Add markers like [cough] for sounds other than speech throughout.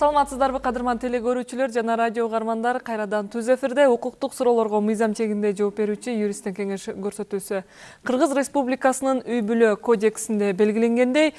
саламатсыздарбы кадырман теле көрүүчүлөр жана радио угармандар. Кайрадан түз эфирде укуктук суроолорго мыйзам чегинде жооп берүүчү юристтин кеңеш көрсөтүүсү. Кыргыз республикасынын үй бүлө кодексинде белгиленгендей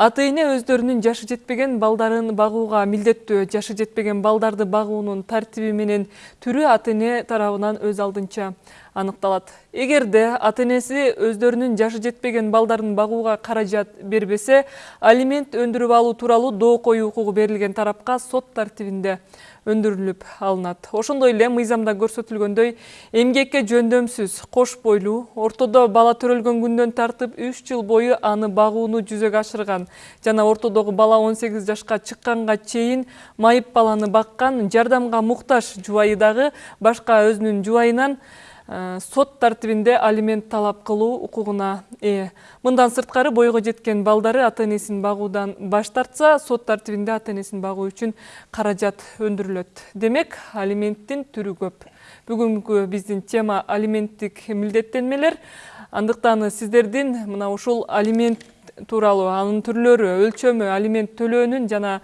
ата эне өздөрүнүн жашы жетпеген балдарын багууга милдеттүү жашы жетпеген балдарды багуунун тартиби менен түрү ата эне тарабынан өз алдынча. Аныкталат. Эгерде ата энеси өздөрүнүн жашы жетпеген балдарын багууга каражат бербесе алимент өндүрүп алуу тууралуу доо коюу укугу берилген тарапка сот тартибинде өндүрүлүп алынат. Ошондой эле мыйзамда көрсөтүлгөндөй эмгекке жөндөмсүз кош бойлуу ортодо бала төрөлгөн күндөн тартып үч жыл бою аны багууну жүзөгө ашырган жана ортодогу бала он сегиз жашка чыкканга чейин майып баланы баккан жардамга муктаж жубайы дагы башка өзүнүн жубайынан сот тартибинде алимент талап кылуу укугуна ээ. Мындан сырткары бойго жеткен балдары ата энесин багуудан баш тартса сот тартибинде ата энесин багуу үчүн каражат өндүрүлөт. Демек алименттин түрү көп. Бүгүнкү биздин тема алименттик милдеттенмелер. Андыктан сиздердин мына ушул алимент тууралуу анын түрлөрү өлчөмү алимент төлөөнүн жана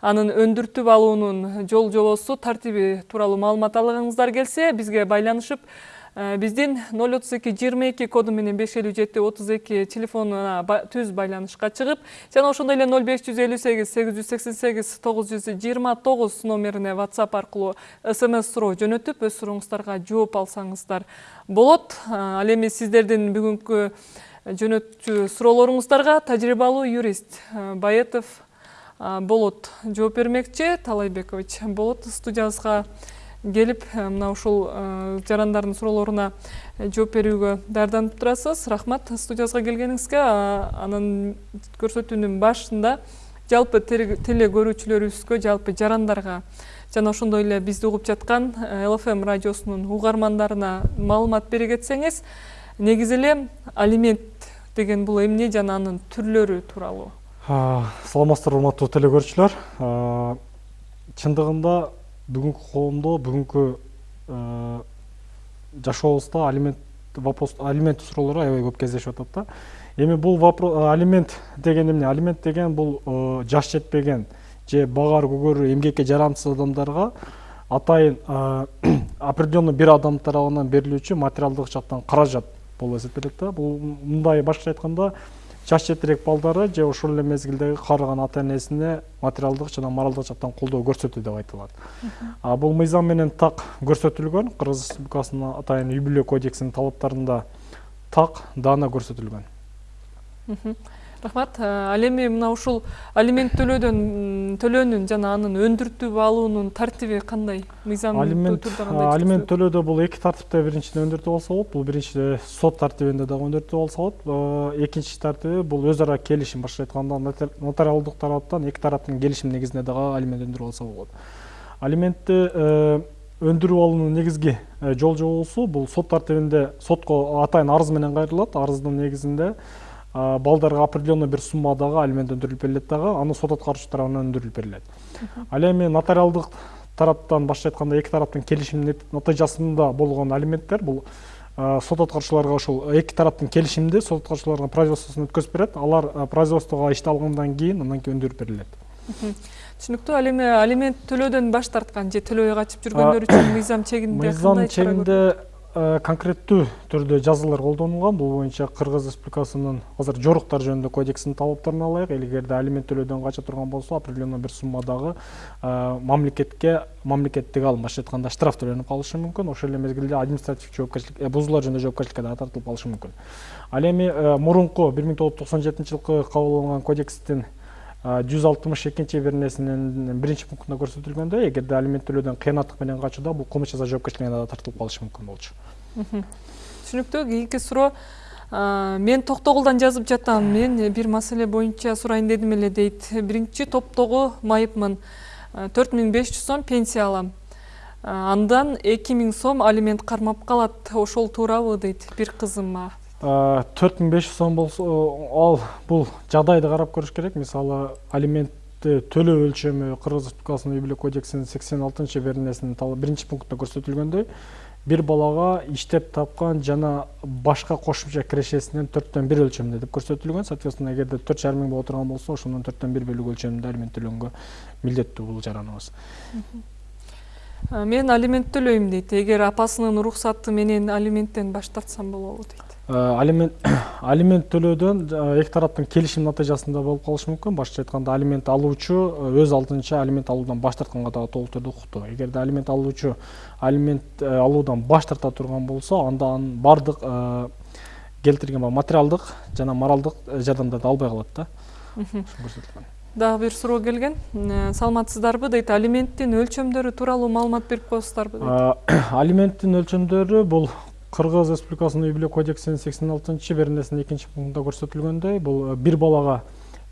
анын өндүртүп алуунун жол жобосу тартиби тууралуу маалымат алгыңыздар келсе бизге байланышып Э, биздин ноль отуз эки жыйырма эки коду менен беш элүү жети отуз эки телефонуна түз байланышка чыгып жана ошондой эле ноль беш жүз элүү сегиз сегиз жүз сексен сегиз тогуз жүз жыйырма тогуз номерине whatsapp аркылуу смс суроо жөнөтүп өз сурооңуздарга жооп алсаңыздар болот. Э, ал эми сиздердин бүгүнкү жөнөтчү суроолоруңуздарга тажрыйбалуу юрист э, баетов болот. Жооп бермекчи талайбекович болот студиябызга келип э, мына ушул э, жарандардын суроолоруна э, жооп берүүгө даярданып турасыз. Рахмат студиябызга келгениңизге. Анан көрсөтүүнүн башында жалпы теле көрүүчүлөрүбүзгө жалпы жарандарга жана ошондой эле бизди угуп жаткан лфм радиосунун угармандарына маалымат бере кетсеңиз негизи эле алимент деген бул эмне жана анын түрлөрү тууралуу? Саламатсыздарбы урматтуу теле көрүүчүлөр чындыгында бүгүнкү коомдо бүгүнкү э, жашообузда алимент вопрос алимент суроолору аябай көп кездешип атат да эми бул вопрос алимент деген эмне алимент деген бул э, жаш жетпеген же багаар көгөрүү эмгекке жарамсыз адамдарга атайын э, [clears throat] определенный бир адам тарабынан берилүүчү материалдык жактан каражат болуп эсептелет да. Бул мындай башкача айтканда жаш жетирээк балдары же ошол эле мезгилдеги каарыган ата энесине материалдык жана моралдык жактан колдоо көрсөтүү деп айтылат. А бул мыйзам менен так көрсөтүлгөн кыргыз республикасынын атайын үй бүлө кодексинин талаптарында так даана көрсөтүлгөн. Рахмат. Ал эми мына ушул алимент төлөөдөн төлөөнүн жана анын өндүртүп алуунун тартиби кандай түрдө кандай алимент төлөөдө бул эки тартипте биринчиден өндүртүп алса болот бул биринчи сот тартибинде дагы өндүртүп алса болот экинчи тартиби бул өз ара келишим башкача айтканда нотариалдык тараптан эки тараптын келишими негизинде дагы алимент өндүрүп алса болот алиментти өндүрүп алуунун негизги жол жобосу бул сот тартибинде сотко атайын арыз менен кайрылат арыздын негизинде балдарга определенный бир суммадагы алимент өндүрүлүп берилет дагы аны сот аткаруучу тарабынан өндүрүлүп берилет ал эми нотариалдык тараптан башкача айтканда эки тараптын келишиминин натыйжасында болгон алименттер бул сот аткаруучуларга ушул эки тараптын келишиминде сот аткаруучуларга производствосун өткөзүп берет алар производствого ишти алгандан кийин андан кийин өндүрүп берилет түшүнүктүү ал эми алимент төлөөдөн баш тарткан же төлөбөй качып жүргөндөр үчүн мыйзам чегинде мыйзам чегинде конкреттүү түрдө жазалар колдонулган. Бул боюнча кыргыз республикасынын азыр жоруктар жөнүндө кодексинин талаптарына ылайык эгерде алимент төлөөдөн кача турган болсо определенный бир суммадагы э, мамлекетке мамлекеттик алым башкача айтканда штраф төлөнүп калышы мүмкүн. Ошол эле мезгилде административдик жоопкерчилик э, бузуулар жөнүндө жоопкерчиликке дагы тартылып калышы мүмкүн. Ал эми мурунку бир миң тогуз жүз токсон жетинчи жылкы кабыл алынган кодекстин жүз алтымыш экинчи беренесинин биринчи пунктунда көрсөтүлгөндөй эгерде алимент төлөөдөн кыянаттык менен качууда бул кылмыш жаза жоопкерчилигине дагы тартылып калышы мүмкүн болчу түшүнүктүү кийинки суроо мен токтогулдан жазып жатам. Мен бир маселе боюнча сурайын дедим эле дейт. Биринчи топтогу майыпмын. Төрт миң беш жүз сом пенсия алам. Андан эки миң сом алимент кармап калат. Ошол туурабы дейт бир кызыма. Төрт миң беш жүз сом болсо ал бул жагдайды карап көрүш керек. Мисалы алиментти төлөө өлчөмү кыргыз республикасынын үй бүлө кодексинин сексен алтынчы беренесинин биринчи пунктунда көрсөтүлгөндөй бир балага иштеп тапкан жана башка кошумча кирешесинен төрттөн бир өлчөмүндө деп көрсөтүлгөн соответственно эгерде төрт жарым миң боло турган болсо ошонун төрттөн бир бөлүгү өлчөмүндө алимент төлөнгө милдеттүү бул жараныбыз мен алимент төлөйм дейт эгер апасынын уруксаты менен алименттен баш тартсам болобу дейт алимент [coughs] алимент төлөөдөн э, эки тараптын келишим натыйжасында болуп калышы мүмкүн башкача айтканда алимент алуучу э, өз алдынча алимент алуудан баш тартканга дагы толук түрдө укуктуу эгерде алимент алуучу алимент алуудан баш тарта турган болсо анда анын баардык келтирген материалдык жана моралдык жардамдарды албай калат да. Көрсөтүлгөн дагы бир суроо келген. Э, [coughs] саламатсыздарбы дейт алименттин өлчөмдөрү тууралуу маалымат берип коесуздарбы дейт алименттин өлчөмдөрү бул кыргыз республикасынын үй бүлө кодексинин сексен алтынчы беренесинин экинчи пунктунда көрсөтүлгөндөй бул э, бир балага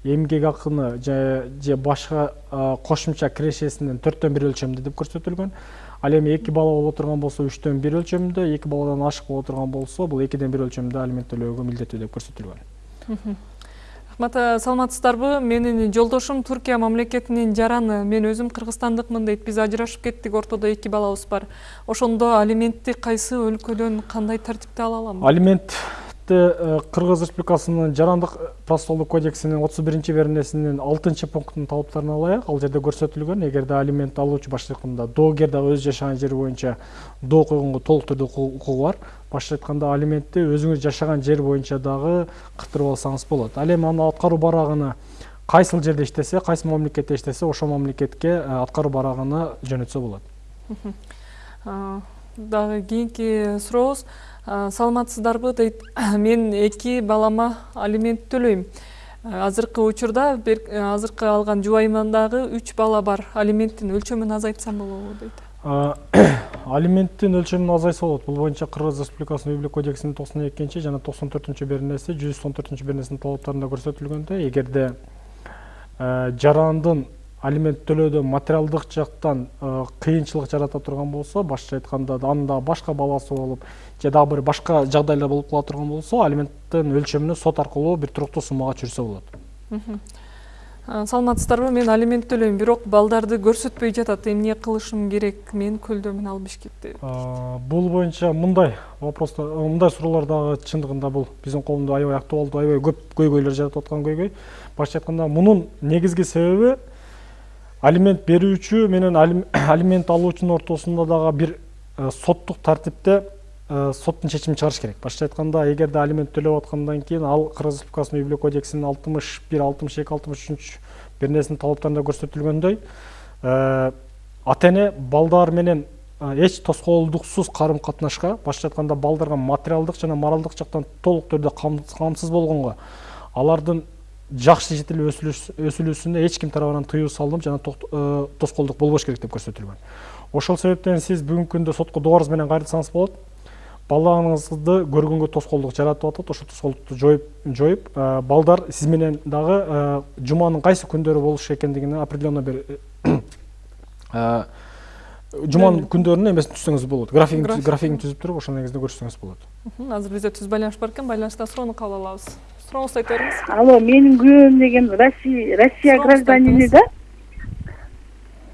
эмгек акыны же башка э, кошумча кирешесинин төрттөн бир өлчөмүндө деп көрсөтүлгөн. Ал эми эки бала боло турган болсо үчтөн бир өлчөмүндө эки баладан ашык боло турган болсо бул экиден бир өлчөмүндө алимент төлөөгө милдеттүү деп көрсөтүлгөн. Рахмат э, саламатсыздарбы менин жолдошум туркия мамлекетинин жараны. Мен өзүм кыргызстандыкмын дейт биз ажырашып кеттик. Ортодо эки балабыз бар. Ошондо алиментти кайсы өлкөдөн кандай тартипте ала алам алиментти э, кыргыз республикасынын жарандык процессуалдык кодексинин отуз биринчи беренесинин алтынчы пунктунун талаптарына ылайык ал жерде көрсөтүлгөн эгерде алимент алуучу башкача айтканда доогер дагы өзү жашаган жери боюнча доо койгонго толук түрдө укугу бар. Башкача айтканда алиментти өзүңүз жашаган жер боюнча дагы кыттырып алсаңыз болот. Ал эми аны аткаруу барагына кайсыл жерде иштесе кайсы мамлекетте иштесе ошол мамлекетке э, аткаруу барагына жөнөтсө болот. Дагы кийинки сурообуз саламатсыздарбы? Дейт [coughs] мен эки балама алимент төлөйм азыркы учурда азыркы алган жубайымдагы үч бала бар. Алименттин өлчөмүн азайтсам болобу дейт. [coughs] Алименттин өлчөмүн азайса болот. Бул боюнча кыргыз республикасынын үй бүлө кодексинин токсон экинчи жана токсон төртүнчү беренеси жүз он төртүнчү беренесинин талаптарында көрсөтүлгөндөй эгерде жарандын алимент төлөөдө материалдык жактан кыйынчылык жарата турган болсо башкача айтканда анын дагы башка баласы болуп же дагы бир башка жагдайлар болуп кала турган болсо алименттин өлчөмүнө сот аркылуу бир туруктуу суммага чыгырса болот саламатсыздарбы мен алимент төлөйм бирок балдарды көрсөтпөй жатат эмне кылышым керек мен көлдөмүн ал бишкекте бул боюнча мындай вопростор мындай суроолор дагы чындыгында бул. Биздин коомдо аябай актуалдуу аябай көп көйгөйлөр жаратып аткан көйгөй. Башкача айтканда мунун негизги себеби алимент берүүчү менен алим- [clears throat] алимент алуучунун ортосунда дагы бир э, соттук тартипте э, соттун чечимин чыгарыш керек. Башкача айтканда эгерде алимент төлөп аткандан кийин ал кыргыз республикасынын үй бүлө кодексинин алтымыш бир алтымыш эки алтымыш үчүнчү беренесинин талаптарында көрсөтүлгөндөй э, ата эне балдар менен эч тоскоолдуксуз карым катнашка башкача айтканда балдарга материалдык жана моралдык жактан толук түрдө кам- камсыз болгонго алардын жакшы жетилип өсүлүүсүнө эч ким тарабынан тыюу салынып жана э, тоскоолдук болбош керек деп көрсөтүлгөн ошол себептен сиз бүгүнкү күндө сотко доорубуз менен кайрылсаңыз болот балаңызды көргөнгө тоскоолдук жаратып атат ошол тоскоолдукту жоюп жоюп э, балдар сиз менен дагы э, жуманын кайсы күндөрү болуш экендигине определенно бир жуманын күндөрүнүн эмесин түзсөңүз болот графигин түзүп туруп ошол негизинде көрсөтсөңүз болот азыр бизде түз байланыш бар экен байланышта суроону кабыл алабыз сурооңузду айта бериңиз алло менин күйөөм деген россия айтыңыз. да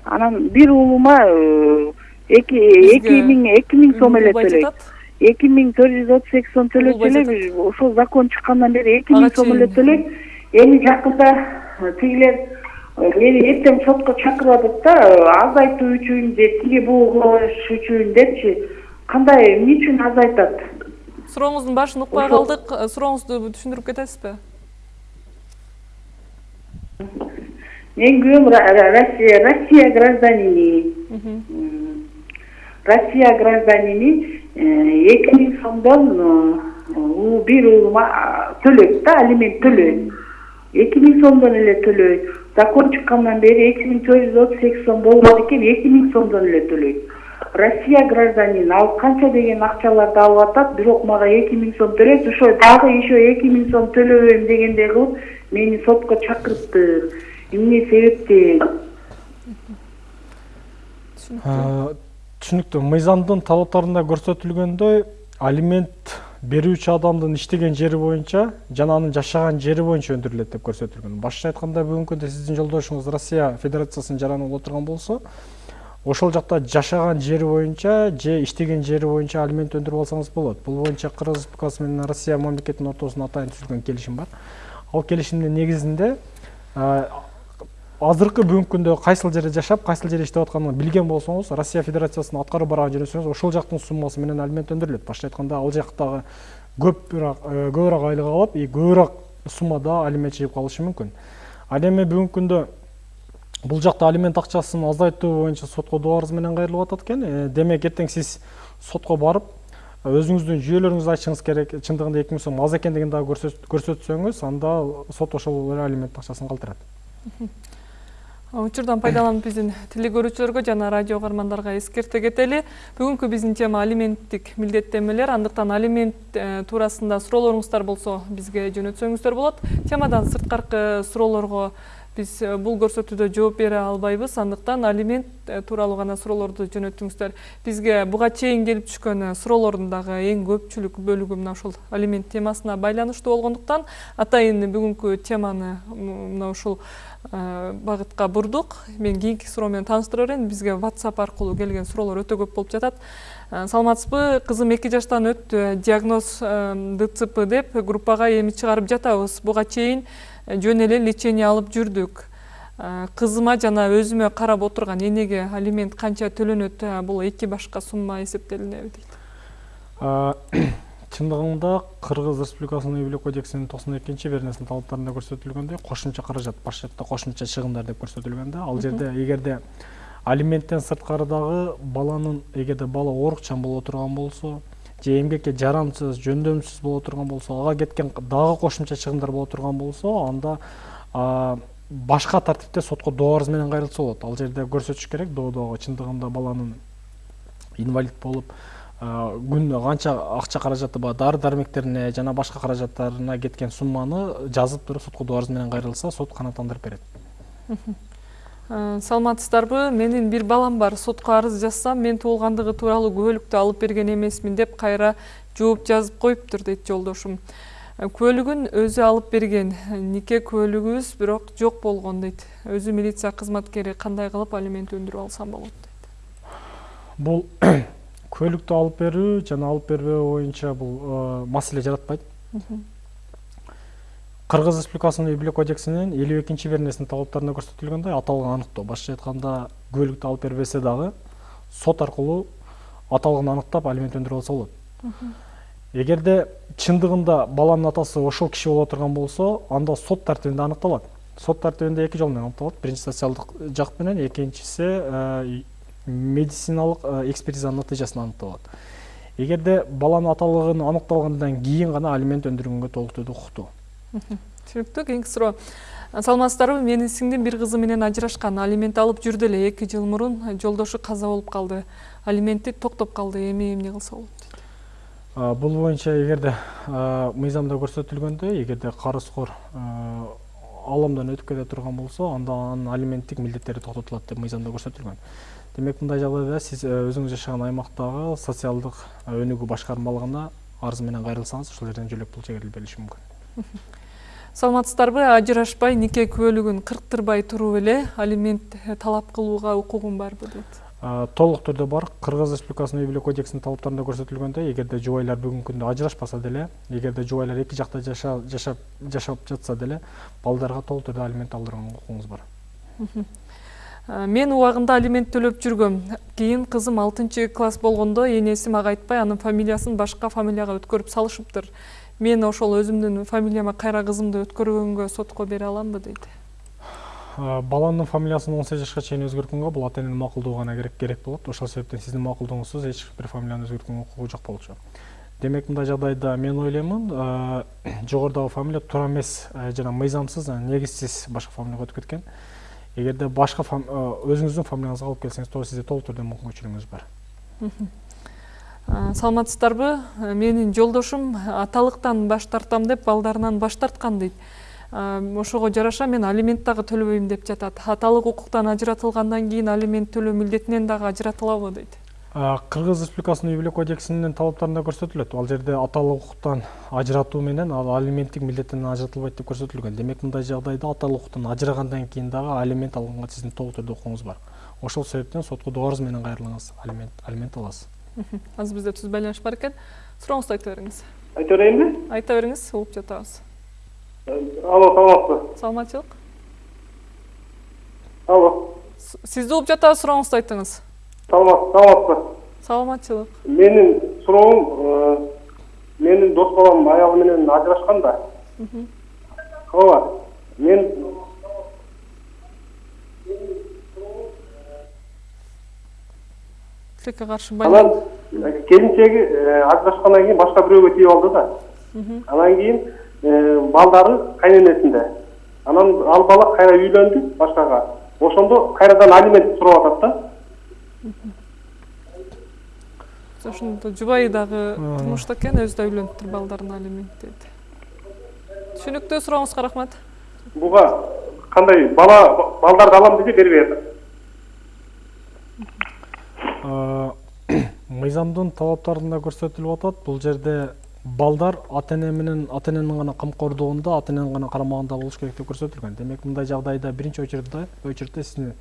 анан бир уулума э, эки миң эки миң сом эле төлөйт эки миң төрт жүз отуз эки сом Улубай эле ошол закон чыккандан бери эки миң сом эле төлөйт. Эми жакында э, тигилер э, мени эртең сотко чакырып атат да азайтуу үчүн же тиги бугу кылыш үчүн депчи. Кандай эмне үчүн азайтат? Сурооңуздун башын Э, сурооңузду түшүндүрүп кетесизби менин күйөөм Ра- Ра- россия россия гражданини россия гражданини эки миң сомдон э, у бир уулума а, төлөйт да алимент төлөйт эки миң сомдон эле төлөйт закон чыккандан бери эки миң төрт жүз отуз эки сом болгон экен эки миң сомдон эле төлөйт россия гражданин ал канча деген акчаларды алып атат? Бирок мага эки миң сом төлөйт ошо дагы еще эки миң сом төлөбөйм дегендей кылып мени сотко чакырыпты эмне себептен түшүнүктүү мыйзамдын талаптарында көрсөтүлгөндөй алимент берүүчү адамдын иштеген жери боюнча жана анын жашаган жери боюнча өндүрүлөт деп көрсөтүлгөн башкача айтканда бүгүнкү күндө сиздин жолдошуңуз россия федерациясынын жараны боло турган болсо ошол жакта жашаган жери боюнча же иштеген жери боюнча алимент өндүрүп алсаңыз болот. Бул боюнча кыргыз республикасы менен россия мамлекетинин ортосунда атайын түзүлгөн келишим бар. Ал келишимдин негизинде азыркы бүгүнкү күндө кайсыл жерде жашап кайсыл жерде иштеп атканын билген болсоңуз россия федерациясына аткарып барган жөнөсөңүз ошол жактын суммасы менен алимент өндүрүлөт. Башкача айтканда ал жактагы көбүрөөк көбүрөөк айлык алып и көбүрөөк суммада алимент чыгып калышы мүмкүн ал эми бүгүнкү күндө бул жакта алимент акчасын азайтуу боюнча сотко доо арыз менен кайрылып атат экен. Демек эртең сиз сотко барып өзүңүздүн жүйөлөрүңүздү ачышыңыз керек чындыгында эки миң сом аз экендигин дагы көрсөтсөңүз анда сот ошол эле алимент акчасын калтырат. Учурдан пайдаланып биздин телекөрүүчүлөргө жана радио угармандарга эскерте кетели. Бүгүнкү биздин тема алименттик милдеттенмелер андыктан алимент туурасында суроолоруңуздар болсо бизге жөнөтсөңүздөр болот. Темадан сырткаркы суроолорго биз бул көрсөтүүдө жооп бере албайбыз. Андыктан алимент тууралуу гана суроолорду жөнөтүңүздөр бизге буга чейин келип түшкөн суроолордун дагы эң көпчүлүк бөлүгү мына ушул алимент темасына байланыштуу болгондуктан атайын бүгүнкү теманы мына ушул багытка бурдук. Мен кийинки суроо менен тааныштыра берейин бизге whatsapp аркылуу келген суроолор өтө көп болуп жатат. Саламатсызбы? Кызым эки жаштан өттү. Диагноз дцп деп группага эми чыгарып жатабыз. Буга чейин жөн эле лечение алып жүрдүк. Кызыма жана өзүмө карап отурган энеге алимент канча төлөнөт бул эки башка сумма эсептелинеби дейт. [coughs] Чындыгында кыргыз республикасынын үй бүлө кодексинин токсон экинчи беренесинин талаптарында көрсөтүлгөндөй кошумча каражат башкача кошумча чыгымдар деп көрсөтүлгөн да. Ал жерде эгерде алименттен сырткары дагы баланын эгерде бала оорукчан боло турган болсо же эмгекке жарамсыз жөндөмсүз боло турган болсо ага кеткен дагы кошумча чыгымдар боло турган болсо анда башка тартипте сотко доо арыз менен кайрылса болот. Ал жерде көрсөтүш керек доодогу чындыгында баланын инвалид болуп күнүнө канча акча каражаты бар дары дармектерине жана башка каражаттарына кеткен сумманы жазып туруп сотко доо арыз менен кайрылса сот канааттандырып берет саламатсыздарбы? Менин бир балам бар сотко арыз жазсам мен туулгандыгы тууралуу күбөлүктү алып берген эмесмин деп кайра жооп жазып коюптур дейт жолдошум. Күбөлүгүн өзү алып берген. Нике күбөлүгүбүз бирок жок болгон дейт. Өзү милиция кызматкери кандай кылып алимент өндүрүп алсам болот дейт. Бул [coughs] көлүктү алып берүү жана алып бербөө боюнча бул маселе жаратпайт кыргыз республикасынын үй бүлө кодексинин элүү экинчи беренесинин талаптарында көрсөтүлгөндөй аталган аныктоо башкача айтканда көлүктү алып бербесе дагы сот аркылуу аталган аныктап алимент өндүрүп алса болот эгерде чындыгында баланын атасы ошол киши боло турган болсо анда сот тартибинде аныкталат сот тартибинде эки жол менен аныкталат биринчи социалдык жак менен экинчиси медициналык экспертизанын натыйжасынан аныкталат эгерде баланын аталыгын аныкталгандан кийин гана алимент өндүргөнгө толук түрдө укуктуу түшүнүктүү кийинки суроо саламатсыздарбы менин сиңдим бир кызы менен ажырашкан алимент алып жүрдү эле эки жыл мурун жолдошу каза болуп калды алименти токтоп калды эми эмне кылса болот бул боюнча эгерде мыйзамда көрсөтүлгөндөй эгерде карызкор аламдан өтүп кете турган болсо анда анын алименттик милдеттери токтотулат деп мыйзамда көрсөтүлгөн демек мындай жагдайда сиз өзүңүз жашаган аймактагы социалдык өнүгүү башкармалыгына арыз менен кайрылсаңыз ошол жерден жөлөк пул чегерилип берилиши мүмкүн [laughs] саламатсыздарбы? Ажырашпай нике күбөлүгүн кырктырбай туруп эле алимент талап кылууга укугум барбы дейт. Толук түрдө бар. Кыргыз республикасынын үй бүлө кодексинин талаптарында көрсөтүлгөндөй эгерде жубайлар бүгүнкү күндө ажырашпаса деле эгерде жубайлар эки жакта жашап жашап жатса деле балдарга толук түрдө алимент алдырганга укугуңуз бар. Мен убагында алимент төлөп жүргөм. Кийин кызым алтынчы класс болгондо энеси мага айтпай анын фамилиясын башка фамилияга өткөрүп салышыптыр. Мен ошол өзүмдүн фамилияма кайра кызымды өткөргөнгө сотко бере аламбы дейт баланын фамилиясын он сегиз жашка чейин өзгөрткөнгө бул ата эненин макулдугу гана керек керек болот. Ошол себептен сиздин макулдугуңузсуз эч бир фамилияны өзгөрткөнгө укугу жок болчу. Демек мындай жагдайда мен ойлоймун жогорудагы фамилия туура эмес жана мыйзамсыз негизсиз башка фамилияга өтүп кеткен эгерде башка өзүңүздүн фамилияңызга алып келсеңиз туура сизде толук түрдө мүмкүнчүлүгүңүз бар. Саламатсыздарбы? Менин жолдошум аталыктан баш тартам деп балдарынан баш тарткан дейт. Ошого жараша мен алимент дагы төлөбөйм деп жатат. Аталык укуктан ажыратылгандан кийин алимент төлөө милдетинен дагы ажыратылабы дейт кыргыз республикасынын үй бүлө кодексинин талаптарында көрсөтүлөт ал жерде аталык укуктан ажыратуу менен ал алименттик милдеттен ажыратылбайт деп көрсөтүлгөн демек мындай жагдайда аталык укуктан ажырагандан кийин дагы алимент алганга сиздин толук түрдө укугуңуз бар. Ошол себептен сотко доорубуз менен кайрылыңыз алимент алимент аласыз. Азыр бизде түз байланыш бар экен сурооңузду айта бериңиз айта берейинби айта бериңиз угуп жатабыз алло саламатсызбы саламатчылык алло. Сизди угуп жатабыз сурооңузду айтыңыз. Саламат саламатсызбы саламатчылык менин суроом менин дос балам аялы менен ажырашкан да ооба мен тилекке каршы анан э, ажырашкандан кийин башка бирөөгө тийип алды да. Анан кийин э, балдары кайненесинде анан ал бала кайра үйлөндү башкага ошондо кайрадан алимент сурап атат да. Ошондо жубайы дагы турмушта экен өзү да үйлөнүптүр балдарына алимент дейт түшүнүктүү сурооңузга рахмат буга кандай бала балдарды алам десе бербей атат мыйзамдын талаптарында көрсөтүлүп атат бул жерде балдар ата эне менен ата эненин гана камкордугунда ата эненин гана карамагында болуш керек деп көрсөтүлгөн. Демек мындай жагдайда биринчи очередте сиздин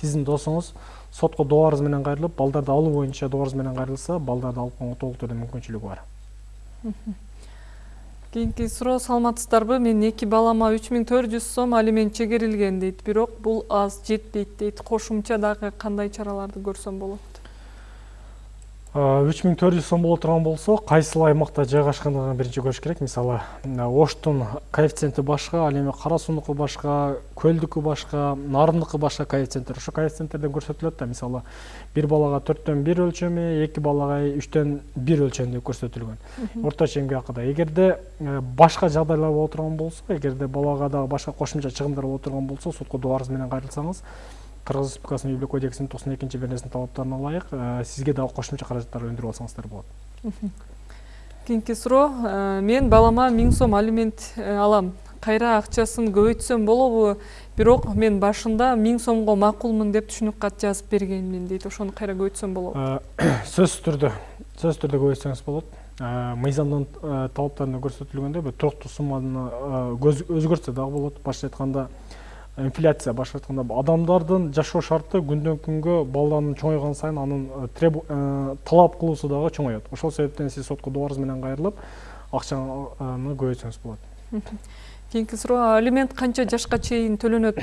сиздин досуңуз сотко доорубуз менен кайрылып балдарды алуу боюнча доорубуз менен кайрылса балдарды алып калууга толук түрдө мүмкүнчүлүгү бар. [laughs] Кийинки суроо саламатсыздарбы? Менин эки балама үч миң төрт жүз сом алимент чегерилген дейт бирок бул аз жетпейт дейт. Кошумча дагы кандай чараларды көрсөм болот үч миң төрт жүз сом боло турган болсо кайсыл аймакта жайгашкандыгын биринчи көрүш керек. Мисалы оштун коэффициенти башка ал эми кара суунуку башка көлдүкү башка нарындыкы башка коэффициенттер. Ошо коэффициенттерден көрсөтүлөт да мисалы бир балага төрттөн бир өлчөмү эки балага үчтөн бир өлчөм деп көрсөтүлгөн орточо эмгек акы да эгерде башка жагдайлар боло турган болсо эгерде балага дагы башка кошумча чыгымдар боло турган болсо сотко дуарыңыз менен кайрылсаңыз кыргыз республикасынын үй бүлө кодексинин токсон экинчи беренесинин талаптарына ылайык сизге дагы кошумча каражаттар өндүрүп алсаңыздар болот. Кийинки суроо э, мен балама миң сом алимент э, алам. Кайра акчасын көбөйтсөм болобу бирок мен башында миң сомго макулмун деп түшүнүк кат жазып бергенмин дейт. Ошону кайра көбөйтсөм болобу [coughs] сөзсүз түрдө сөзсүз түрдө көбөйтсөңүз болот. Мыйзамдын талаптарында көрсөтүлгөндөй бир туруктуу сумманы өзгөртсө дагы болот. Башкача айтканда инфляция башка айтканда адамдардын жашоо шарты күндөн күнгө баланын чоңойгон сайын анын талап кылуусу дагы чоңоет. Ошол себептен сиз сотко дуарыңыз менен кайрылып акчаны көбөйтсөңүз болот. Кийинки суроо алимент канча жашка чейин төлөнөт?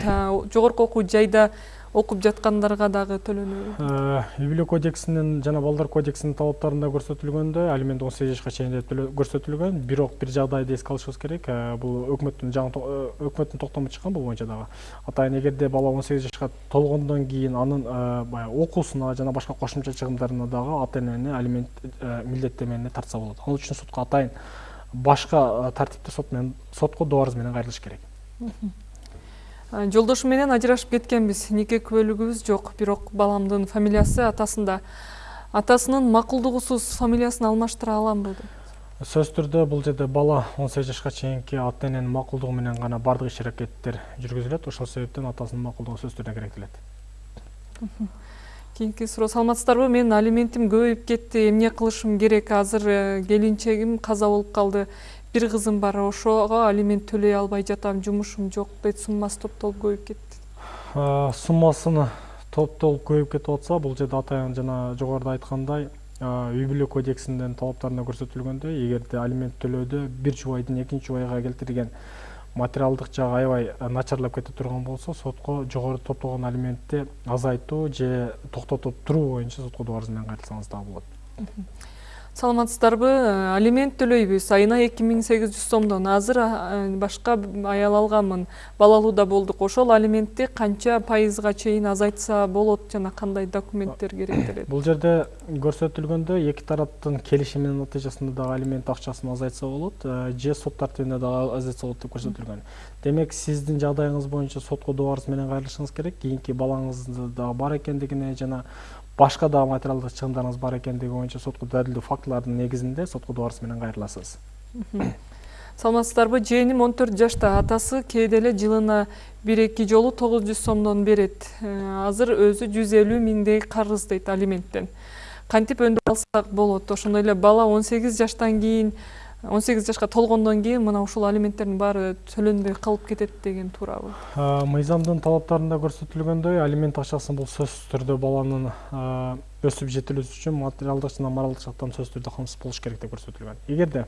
Жогорку окуу жайда окуп жаткандарга дагы төлөнөбү үй бүлө кодексинин жана балдар кодексинин талаптарында көрсөтүлгөндөй алимент он сегиз жашка чейин деп көрсөтүлгөн. Бирок бир жагдайды эске алышыбыз керек. Бул өкмөттүн жаңы өкмөттүн токтому чыккан бул боюнча дагы. Атайын эгерде бала он сегиз жашка толгондон кийин анын баягы окуусуна жана башка кошумча чыгымдарына дагы ата энени алимент милдеттемене тартса болот. Ал үчүн сотко атайын башка тартипте сот менен сотко дуарыңыз менен кайрылыш керек. Жолдошум менен ажырашып кеткенбиз нике күбөлүгүбүз жок бирок баламдын фамилиясы атасында. Атасынын макулдугусуз фамилиясын алмаштыра аламбы дейт сөзсүз түрдө бул жерде бала он сегиз жашка чейинки ата эненин макулдугу менен гана баардык иш аракеттер жүргүзүлөт. Ошол себептен атасынын макулдугу сөзсүз түрдө керектелет кийинки суроо саламатсыздарбы? Менин алиментим көбөйүп кетти. Эмне кылышым керек? Азыр келинчегим каза болуп калды. Бир кызым бар ошого алимент төлөй албай жатам жумушум жок дейт суммасы топтолуп көбөйүп кетти. Суммасыны топтолуп көбөйүп кетип атса бул жерде атайын жана жогоруда айткандай үй бүлө кодексинин талаптарында көрсөтүлгөндөй эгерде алимент төлөөдө бир жубайдын экинчи жубайга келтирген материалдык жагы аябай начарлап кете турган болсо сотко жогору топтолгон алиментти азайтуу же токтотуп туруу боюнча сотко дуарыңыз менен кайрылсаңыз дагы болот саламатсыздарбы? Алимент төлөйбүз айына эки миң сегиз жүз сомдон. Азыр башка аял алганмын. Балалуу да болдук. Ошол алиментти канча пайызга чейин азайтса болот? Жана кандай документтер керектелет? [coughs] бул жерде көрсөтүлгөндөй эки тараптын келишиминин натыйжасында дагы алимент акчасын азайтса болот же сот тартибинде дагы азайтса болот деп көрсөтүлгөн. Демек сиздин жагдайыңыз боюнча сотко дуарыңыз менен кайрылышыңыз керек. Кийинки балаңыз дагы бар экендигине жана башка дагы материалдык чыгымдарыңыз бар экендиги боюнча сотко далилдүү фактылардын негизинде сотко дуарыңыз менен кайрыласыз саламатсыздарбы жээним он төрт жашта атасы кээде эле жылына бир эки жолу тогуз жүз сомдон берет азыр өзү жүз элүү миңдей карыз дейт алименттен кантип өндүрүп алсак болот ошондой эле бала он сегиз жаштан кийин он сегиз жашка толгондон кийин мына ушул алименттердин баары төлөнбөй калып кетет деген туурабы мыйзамдын талаптарында көрсөтүлгөндөй алимент акчасы бул сөзсүз түрдө баланын өсүп жетилүүсү үчүн материалдык жана моралдык жактан сөзсүз түрдө камсыз болуш керек деп көрсөтүлгөн эгерде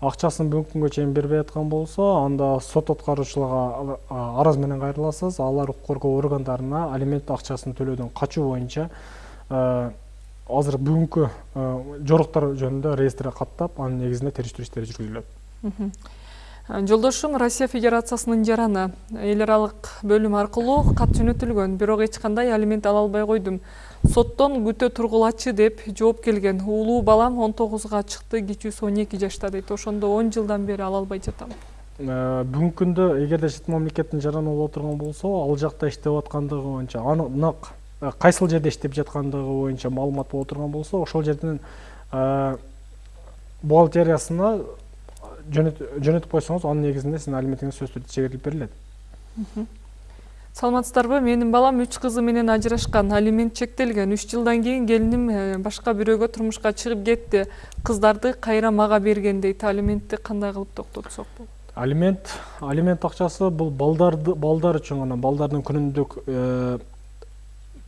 акчасын бүгүнкү күнгө чейин бербей аткан болсо анда сот аткаруучуларга арыз менен кайрыласыз алар укук коргоо органдарына алимент акчасын төлөөдөн качуу боюнча азыр бүгүнкү жоруктар жөнүндө реестрге каттап анын негизинде териштирүү иштери жүргүзүлөт жолдошум россия федерациясынын жараны. Эл аралык бөлүм аркылуу кат жөнөтүлгөн. Бирок эч кандай алимент ала албай койдум. Соттон күтө тургулачы деп жооп келген. Уулуу балам он тогузга чыкты кичүүсү он эки жашта дейт. Ошондо он жылдан бери ала албай жатам. Бүгүнкү күндө эгерде чет мамлекеттин жараны боло турган болсо ал жакта иштеп аткандыгы боюнча анык кайсыл жерде иштеп жаткандыгы боюнча маалымат боло турган болсо ошол жердин бухгалтериясына жөнөтүп койсоңуз анын негизинде сиздин алиментиңиз сөзсүз түрдө чегерилип берилет. Саламатсыздарбы менин балам үч кызы менен ажырашкан алимент чектелген. Үч жылдан кийин келиним башка бирөөгө турмушка чыгып кетти. Кыздарды кайра мага берген дейт. Алиментти кандай кылып токтотсок болот? Алимент алимент акчасы бул балдарды балдар үчүн гана балдардын күнүмдүк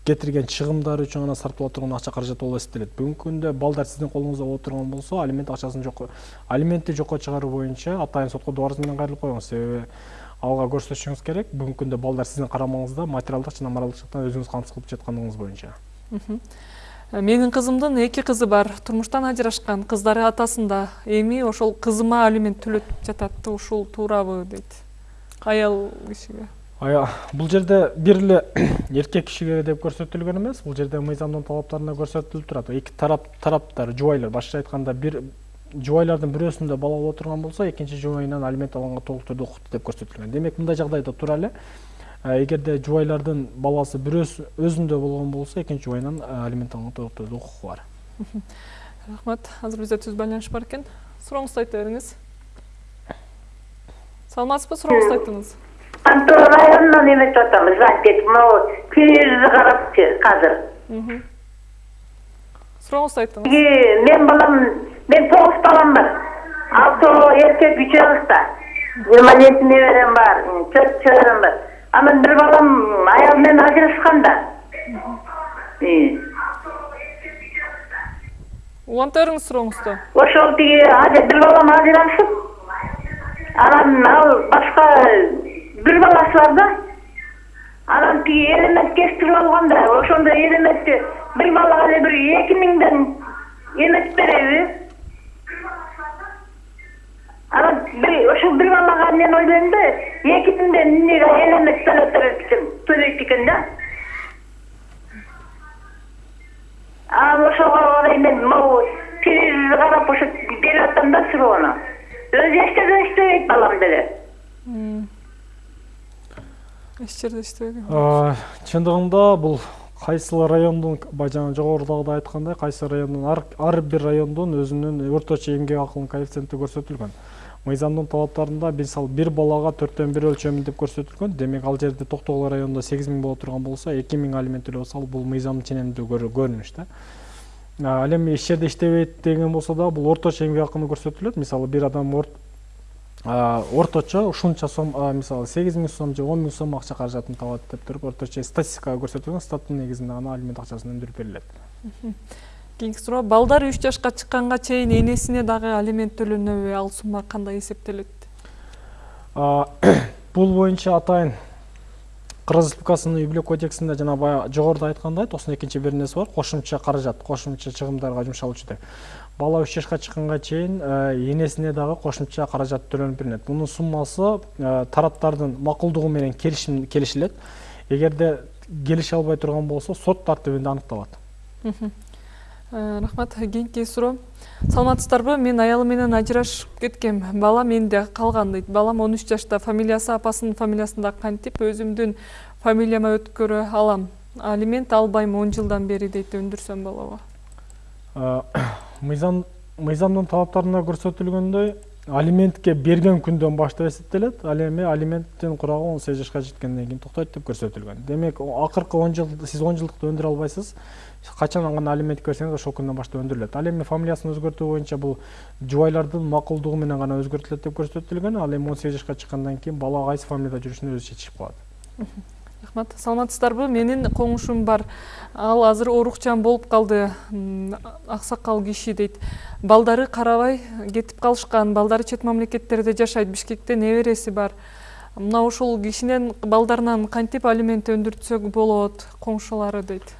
кетирген чыгымдары үчүн гана сарптала турган акча каражат болуп эсептелет бүгүнкү күндө балдар сиздин колуңузда боло турган болсо алимент акчасын жокко алиментти жокко чыгаруу боюнча атайын сотко дубарыз менен кайрылып коюңуз себеби алга көрсөтүшүңүз керек. Бүгүнкү күндө балдар сиздин карамагыңызда материалдык жана моралдык жактан өзүңүз камсыз кылып жаткандыгыңыз боюнча менин кызымдын эки кызы бар. Турмуштан ажырашкан кыздары атасында. Эми ошол кызыма алимент төлөтүп жатат ушул туурабы дейт аял кишиге бул жерде бир эле [coughs] эркек кишиге деп көрсөтүлгөн эмес бул жерде мыйзамдын талаптарында көрсөтүлүп турат эки тарап тараптар жубайлар башкача айтканда бир жубайлардын бирөөсүндө бала боло турган болсо экинчи жубайынан алимент алганга толук түрдө укуктуу деп көрсөтүлгөн демек мындай жагдайда тура эле эгерде жубайлардын баласы бирөөсү өзүндө болгон болсо экинчи жубайынан алимент алганга толук түрдө укугу бар рахмат. Азыр бизде түз байланыш бар экен сурооңузду айта бериңиз саламатсызбы сурооңузду айтыңыз? Антон районунан эметип звонить этип могу телевизорду карапчы азыр сурооңузду айтыңыз мен балам мен тогуз балам бар. Алтоо эркек үчөөбүз да маленький неберем бар төрт чөбөрөм бар. Анан бир балам аял менен ажырашкан да уланта бериңиз сурооңузду ошол тиги бир балам ажырашып анан ал башка бир баласы бар да анан тиги элемент кестирип алган да ошондо элементти бир балага эле бир эки миңден эметип береби анан ошол бир балага мен ойлойм да эки миңден эмнеге элемент төлөйт экен да анан ошого карай мен могу телевизорду карап ошо берип атам да суроону өзү эч жерде иштебейт балам деле иштебеген чындыгында бул кайсыл райондун баягы жогорудагыдай айткандай кайсы райондун ар бир райондун өзүнүн орточо эмгек акылынын коэффициенти көрсөтүлгөн мыйзамдын талаптарында мисалы бир балага төрттөн бир өлчөмү деп көрсөтүлгөн демек ал жерде токтогул районунда сегиз миң боло турган болсо эки миң алимент төлөп атса бул мыйзамдын ченемдүү көрүнүш да ал эми эч жерде иштебейт деген болсо да бул орточо эмгек акыны көрсөтүлөт мисалы бир адам орточо ушунча сом мисалы сегиз миң сом же он миң сом акча каражатын табат деп туруп орточо статистикага көрсөтүлгөн статтын негизинде гана алимент акчасын өндүрүп берилет. Кийинки суроо балдар үч жашка чыкканга чейин энесине дагы алимент төлөнөбү ал сумма кандай эсептелет? [coughs] Бул боюнча атайын кыргыз республикасынын үй бүлө кодексинде жана баягы жогоруда айткандай токсон экинчи беренеси бар кошумча каражат кошумча чыгымдарга жумшалуучу деп бала үч жашка чыкканга чейин энесине дагы кошумча каражат төлөнүп берилет. Мунун суммасы тараптардын макулдугу менен келишилет. Эгерде келише албай турган болсо сот тартибинде аныкталат. Рахмат. Кийинки суроо. Саламатсыздарбы мен аялым менен ажырашып кеткем. Балам менде калган дейт. Балам он үч жашта фамилиясы апасынын фамилиясында кантип өзүмдүн фамилияма өткөрө алам. Алимент албайм он жылдан бери дейт өндүрсөм болобу [coughs] мыйзам мыйзамдын талаптарында көрсөтүлгөндөй алиментке берген күндөн баштап эсептелет ал эми алименттин курагы он сегиз жашка жеткенден кийин токтойт деп көрсөтүлгөн. Демек акыркы он жыл сиз он жылдыкты өндүрө албайсыз. Качан гана алимент берсеңиз ошол күндөн баштап өндүрүлөт. Ал эми фамилиясын өзгөртүү боюнча бул жубайлардын макулдугу менен гана өзгөртүлөт деп көрсөтүлгөн. Ал эми он сегиз жашка чыккандан кийин бала кайсы фамилияда жүрүшүн өзү чечишип калат рахмат. Саламатсыздарбы? Менин коңушум бар. Ал азыр оорукчан болуп калды. Аксакал киши дейт. Балдары карабай кетип калышкан. Балдары чет мамлекеттерде жашайт. Бишкекте небереси бар. Мына ошол кишинен балдарынан кантип алимент өндүртсөк болот коңшулары дейт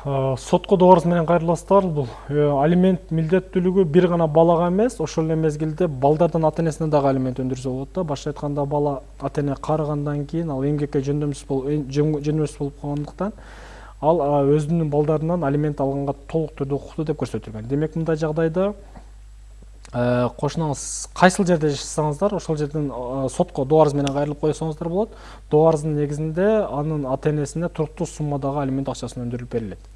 сотко добарыңыз менен кайрыласыздар бул? Э, алимент милдеттүүлүгү бир гана балага эмес ошол эле мезгилде балдардын ата энесине дагы алимент өндүрсө болот да. Башкача айтканда бала ата эне карыгандан кийин ал эмгекке жөндөмсүз болуп жөнөмсүз болуп калгандыктан ал өзүнүн балдарынан алимент алганга толук түрдө укуктуу деп көрсөтүлгөн. Демек мындай жагдайда э, кошунаңыз кайсыл жерде жашасаңыздар ошол жерден э, сотко добарыңыз менен кайрылып койсоңуздар болот. Добарыңыздын негизинде анын ата энесине туруктуу суммадагы алимент акчасы өндүрүлүп берилет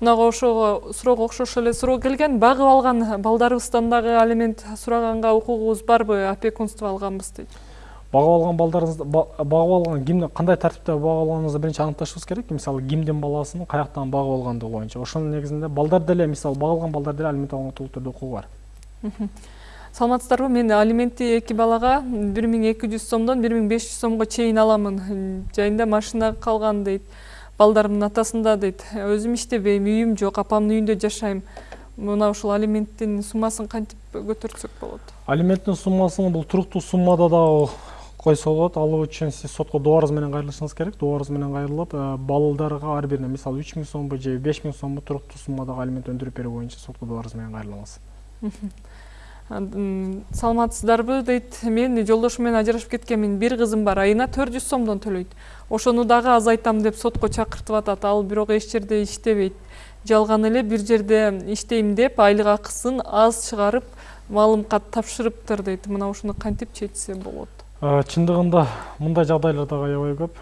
мынага ошого суроого окшош эле суроо келген. Багып алган балдарыбыздан дагы алимент сураганга укугубуз барбы опекунство алганбыз дейт. Багып алган балдарыңызды ба- багып алган ким кандай тартипте багып алганыңызды биринчи аныкташыбыз керек мисалы кимдин баласын каяктан багып алгандыгы боюнча ошонун негизинде балдар деле мисалы багылган балдар деле алимент алганга толук түрдө укугу бар. Саламатсыздарбы? Мен алиментти эки балага бир миң эки жүз сомдон бир миң беш жүз сомго чейин аламын. Жайында машина калган дейт. Балдарымдын атасында дейт өзүм иштебейм үйүм жок апамдын үйүндө жашайм мына ушул алименттин суммасын кантип көтөртсөк болот. Алименттин суммасын бул туруктуу суммада дагы койсо болот ал үчүн сиз сотко добарыңыз менен кайрылышыңыз керек. Добарыңыз менен кайрылып э, балдарга ар бирине мисалы үч миң сомбу же беш миң сомбу туруктуу суммадагы алимент өндүрүп берүү боюнча сотко добарыңыз менен М, [laughs] саламатсыздарбы дейт. Мен жолдошум менен ажырашып кеткенмин. Бир кызым бар. Айына төрт жүз сомдон төлөйт. Ошону дагы азайтам деп сотко чакыртып атат. Ал бирок эч жерде иштебейт. Жалган эле бир жерде иштейм деп айлык акысын аз чыгарып маалым кат тапшырыптыр дейт. Мына ушуну кантип чечсе болот? Чындыгында мындай жагдайлар дагы аябай көп.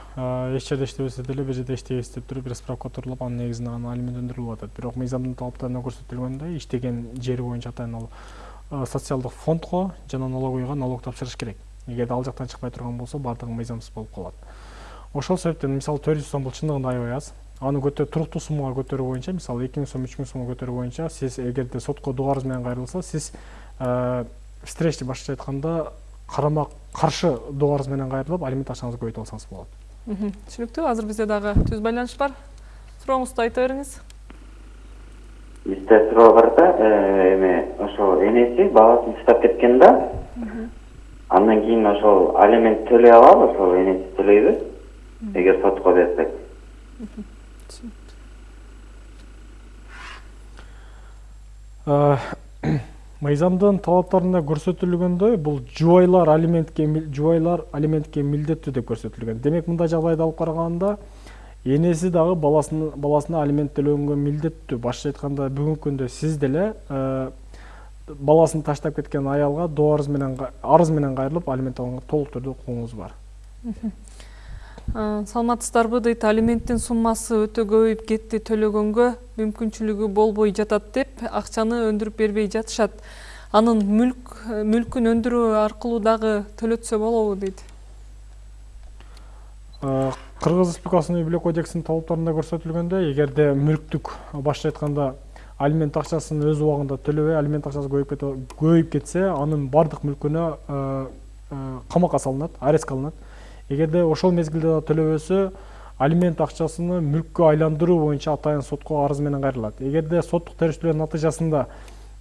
Эч жерде иштебесе деле бир жерде иштейбиз деп туруп бир справка турулуп анын негизинде гана алимент өндүрүлүп атат. Бирок мыйзамдын талаптарында көрсөтүлгөндөй иштеген жери боюнча атайын ал социалдык фондго жана налоговыйга налог тапшырыш керек. Эгерде ал жактан чыкпай турган болсо баардыгы мыйзамсыз болуп калат. Ошол себептен мисалы төрт жүз сом бул чындыгында аябай аз аны көтө туруктуу суммага көтөрүү боюнча мисалы эки миң сом үч миң сомго көтөрүү боюнча сиз эгерде сотко добарыңыз менен кайрылса сиз встречный башкача айтканда карама каршы добарыңыз менен кайрылып алимент акчаңызды көбөйтүп алсаңыз болот. Түшүнүктүү азыр бизде дагы түз байланыш бар. Сурооңузду айта бериңиз бизде суроо бар да эме ошо энеси баласын таштап кеткен да андан кийин ошол алимент төлөй алабы ошол энеси төлөйбү эгер сотко берсек мыйзамдын талаптарында көрсөтүлгөндөй бул жубайлар алиментке жубайлар алиментке милдеттүү деп көрсөтүлгөн демек мындай жагдайды алып караганда энеси дагы баласына баласына алимент төлөгөнгө милдеттүү башкача айтканда бүгүнкү күндө сиз деле э, баласын таштап кеткен аялга добарыңыз менен ка- арыз менен кайрылып алимент алганга толук түрдө укугуңуз бар. Саламатсыздарбы дейт алименттин суммасы өтө көбөйүп кетти төлөгөнгө мүмкүнчүлүгү болбой жатат деп акчаны өндүрүп бербей жатышат анын мүлк мүлкүн өндүрүү аркылуу дагы төлөтсө болобу дейт кыргыз республикасынын үй бүлө кодексинин талаптарында көрсөтүлгөндөй эгерде мүлктүк башкача айтканда алимент акчасын өз убагында төлөбөй алимент акчасы көбөйүп көбөйүп кетсе анын баардык мүлкүнө э, э, камакка салынат арестке алынат. Эгерде ошол мезгилде да төлөбөсө алимент акчасыны мүлккө айландыруу боюнча атайын сотко арыз менен кайрылат. Эгерде соттук териштирүүнүн натыйжасында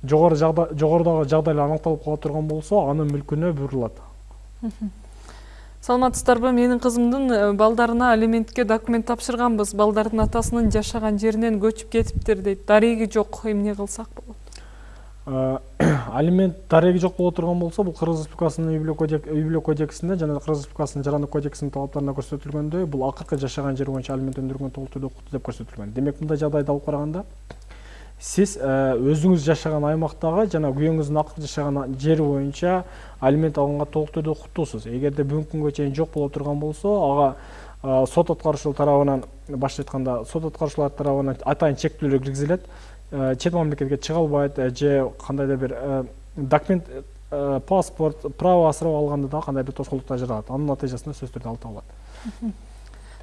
жогору жогорудагы жагдайлар аныкталып кала турган болсо анын мүлкүнө буйрулат. Саламатсыздарбы менин кызымдын э, балдарына алиментке документ тапшырганбыз балдардын атасынын жашаган жеринен көчүп кетиптир дейт дареги жок эмне кылсак болот Э, [clears throat] алимент дареги жок боло турган болсо бул кыргыз республикасынын үй бүлө кодек- үй бүлө кодексинде жана кыргыз республикасынын жарандык кодексинин талаптарында көрсөтүлгөндөй бул акыркы жашаган жер боюнча алимент өндүргөнгө толук түрдө укуктуу деп көрсөтүлгөн демек мындай жагдайды алып караганда сиз э, өзүңүз жашаган аймактагы жана күйөөңүздүн акыркы жашаган жери боюнча алимент алганга толук түрдө укуктуусуз эгерде бүгүнкү күнгө чейин жок боло турган болсо ага э, сот аткаруучулар тарабынан башкача айтканда сот аткаруучулар тарабынан атайын чектөөлөр киргизилет. Э, чет мамлекетке чыга албайт же кандайдыр бир документ паспорт право асырап алганда дагы кандайдыр тоскоолдуктар жаралат. Анын натыйжасында сөзсүз түрдө алып табылат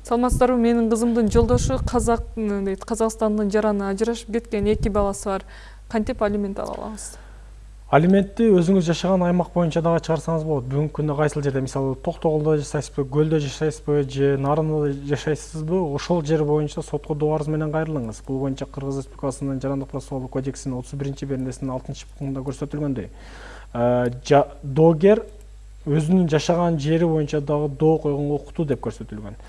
саламатсыздарбы? Менин кызымдын жолдошу казак дейт казакстандын жараны ажырашып кеткен эки баласы бар. Кантип алимент ала алабыз алиментти өзүңүз жашаган аймак боюнча дагы чыгарсаңыз болот. Бүгүнкү күндө кайсыл жерде? Мисалы токтогулда жашайсызбы көлдө жашайсызбы же нарында жашайсызбы ошол жер боюнча сотко доо арыз менен кайрылыңыз. Бул боюнча кыргыз республикасынын жарандык процессуалдык кодексинин отуз биринчи беренесинин алтынчы пунктунда көрсөтүлгөндөй. Э, доогер өзүнүн жашаган жери боюнча дагы доо койгонго укуктуу деп көрсөтүлгөн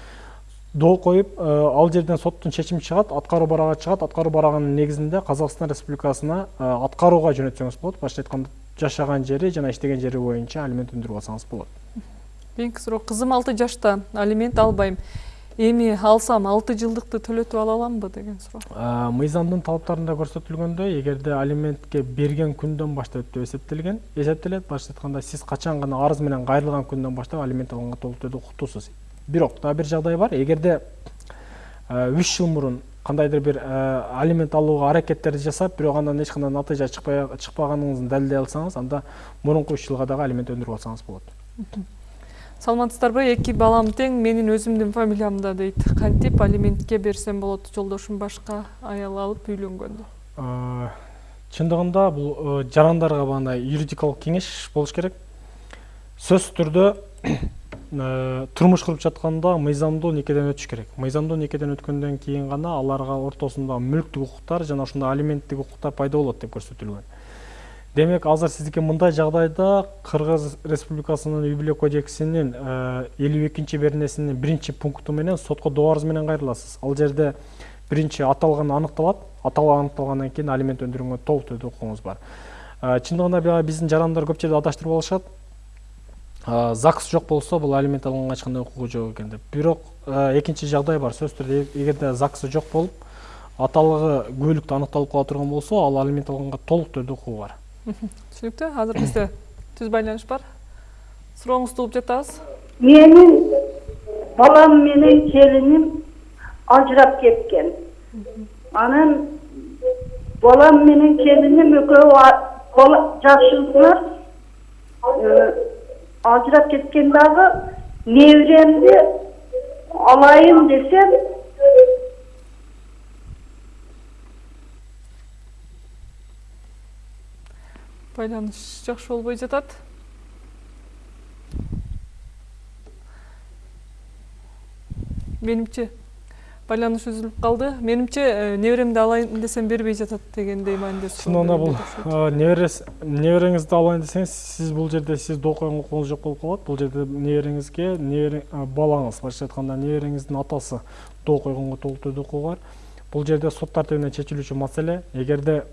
доо коюп э, ал жерден соттун чечими чыгат аткаруу барагы чыгат. Аткаруу барагынын негизинде казакстан республикасына э, аткарууга жөнөтсөңүз болот. Башкача айтканда жашаган жери жана иштеген жери боюнча алимент өндүрүп алсаңыз болот. Кийинки суроо кызым алты жашта алимент албайм. Эми алсам алты жылдыкты төлөтүп ала аламбы деген суроо. Э, мыйзамдын талаптарында көрсөтүлгөндөй эгерде алиментке берген күндөн баштап деп эсептелген эсептелет. Башкача айтканда сиз качан гана арыз менен кайрылган күндөн баштап алимент алганга толук түрдө укуктуусуз бирок дагы бир жагдай бар. Эгерде э, үч жыл мурун кандайдыр бир э, алимент алууга аракеттерди жасап бирок андан эч кандай натыйжа чыкпаганыңызды далилдей алсаңыз анда мурунку үч жылга дагы алимент өндүрүп алсаңыз болот саламатсыздарбы эки балам тең менин өзүмдүн фамилиямда дейт кантип алиментке берсем болот жолдошум башка аял алып үйлөнгөндө чындыгында бул э, жарандарга багындай юридикалык кеңеш болуш керек. Сөзсүз түрдө турмуш куруп жатканда мыйзамдуу никеден өтүш керек. Мыйзамдуу никеден өткөндөн кийин гана аларга ортосунда мүлктүк укуктар жана ошондой алименттик укуктар пайда болот деп көрсөтүлгөн. Демек азыр сиздики мындай жагдайда кыргыз республикасынын үй бүлө кодексинин элүү экинчи беренесинин биринчи пункту менен сотко доо арыз менен кайрыласыз. Ал жерде биринчи аталган аныкталат. Аталган аныкталгандан кийин алимент өндүрүүгө толук түрдө укугуңуз бар. Э, чындыгында биздин жарандар көп жерде адаштырып алышат. Э, загс жок болсо бул алимент алганга эч кандай укугу жок экен деп. Бирок экинчи жагдай бар сөзсүз түрдө. Э- эгерде загсы жок болуп аталыгы күбөлүктүү аныкталып кала турган болсо ал алимент алганга толук түрдө укугу бар. Түшүнүктүү азыр бизде түз байланыш бар. Сурооңузду угуп жатабыз менин балам менен келиним ажырап кеткен. Анан балам менен келиним экөө жакшылар ажырап кеткен дагы неберемди алайын десем байланыш жакшы болбой жатат менимче байланыш үзүлүп калды менимче э, неберемди алайын десем бербей жатат дегендей маанидеси чындыгында бул э, неберес небереңизди алайын десеңиз сиз бул жерде сиз доо койгон укугуңуз жок болуп калат бул жерде небереңизге небере э, балаңыз башкача айтканда небереңиздин атасы койгонго толук түрдө укугу бар бул жерде сот тартибинде чечилүүчү маселе эгерде